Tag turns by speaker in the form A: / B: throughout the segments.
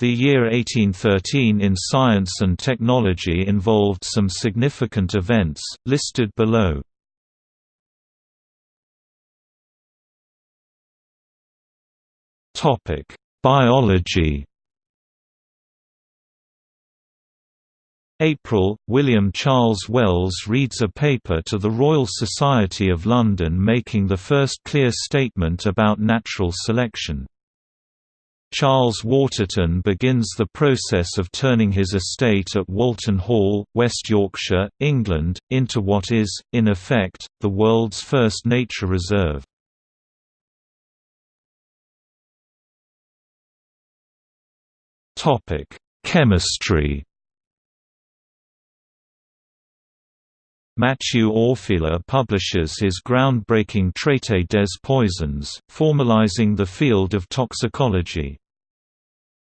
A: The year 1813 in science and technology involved some significant events, listed below. Biology April, William Charles Wells reads a paper to the Royal Society of London making the first clear statement about natural selection. Charles Waterton begins the process of turning his estate at Walton Hall, West Yorkshire, England, into what is, in effect, the world's first nature reserve. Chemistry Mathieu Orfila publishes his groundbreaking Traité des poisons, formalizing the field of toxicology.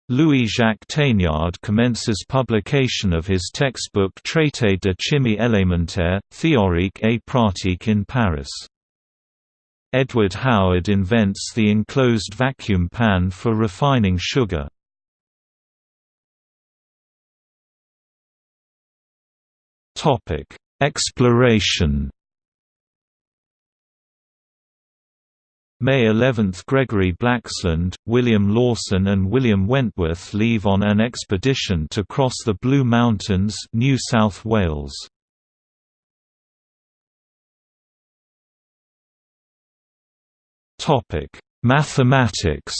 A: Louis-Jacques Thénard commences publication of his textbook Traité de chimie élémentaire, théorique et pratique in Paris. Edward Howard invents the enclosed vacuum pan for refining sugar. Exploration May 11 – Gregory Blaxland, William Lawson and William Wentworth leave on an expedition to cross the Blue Mountains New South Wales. Mathematics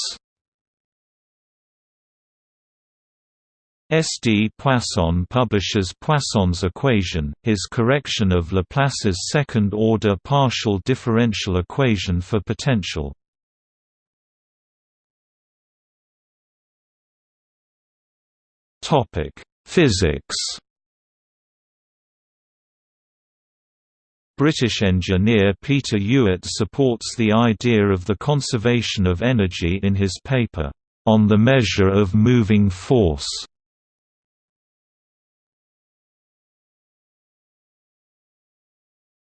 A: S. D. Poisson publishes Poisson's equation, his correction of Laplace's second-order partial differential equation for potential. Physics British engineer Peter Ewart supports the idea of the conservation of energy in his paper, "...on the measure of moving force".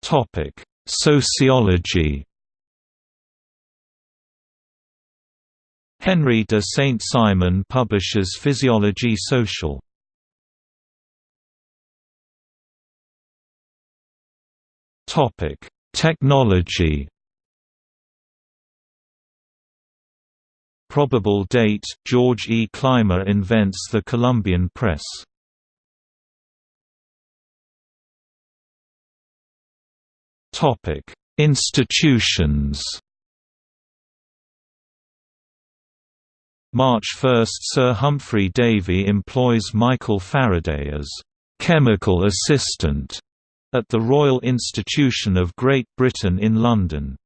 A: Topic: Sociology. Henry de Saint-Simon publishes Physiologie sociale. Topic: Technology. Probable date: George E. Clymer invents the Columbian press. Topic: Institutions. March 1 – Sir Humphry Davy employs Michael Faraday as «chemical assistant» at the Royal Institution of Great Britain in London.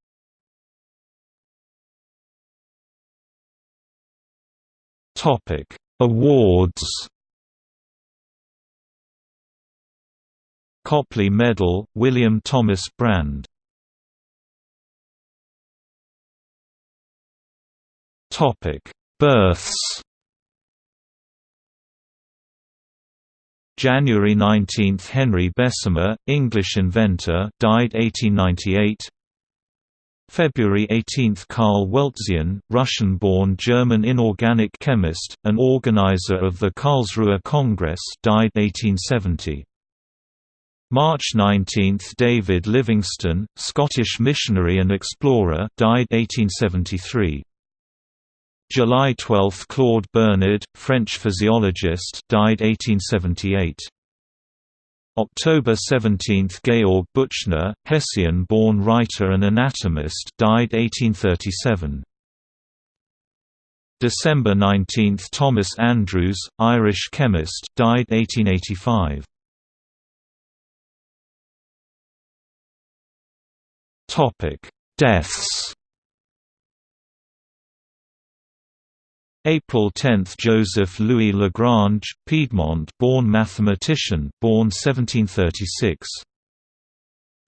A: Awards Copley Medal, William Thomas Brande. Births. January 19 – Henry Bessemer, English inventor died 1898 February 18 – Karl Weltzien, Russian-born German inorganic chemist, and organizer of the Karlsruhe Congress died 1870 March 19 – David Livingstone, Scottish missionary and explorer died 1873. July 12 – Claude Bernard, French physiologist died 1878. October 17 – Georg Büchner, Hessian-born writer and anatomist died 1837. December 19 – Thomas Andrews, Irish chemist died 1885. Topic: Deaths. April 10 – Joseph Louis Lagrange, Piedmont-born mathematician born 1736.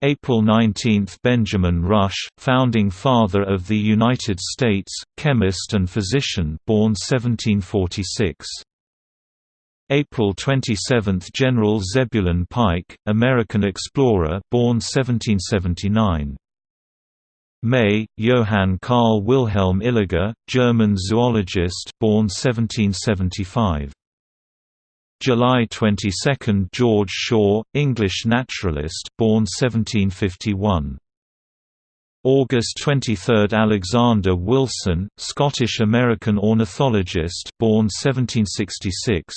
A: April 19 – Benjamin Rush, founding father of the United States, chemist and physician born 1746. April 27 – General Zebulon Pike, American explorer born 1779. May, Johann Carl Wilhelm Illiger, German zoologist born 1775. July 22 – George Shaw, English naturalist born 1751. August 23 – Alexander Wilson, Scottish-American ornithologist born 1766.